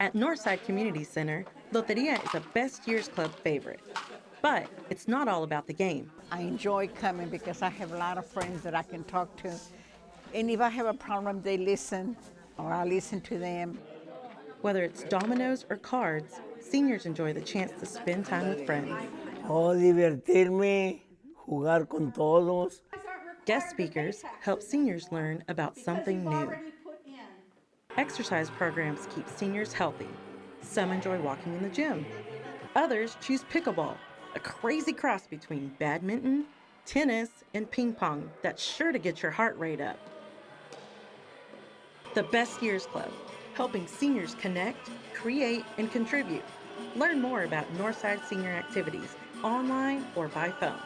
At Northside Community Center, Loteria is a best year's club favorite. But it's not all about the game. I enjoy coming because I have a lot of friends that I can talk to. And if I have a problem, they listen, or I listen to them. Whether it's dominoes or cards, seniors enjoy the chance to spend time with friends. Oh, divertirme, jugar con todos. Guest speakers help seniors learn about something new. Exercise programs keep seniors healthy. Some enjoy walking in the gym. Others choose pickleball, a crazy cross between badminton, tennis, and ping pong that's sure to get your heart rate up. The Best Years Club, helping seniors connect, create, and contribute. Learn more about Northside Senior activities online or by phone.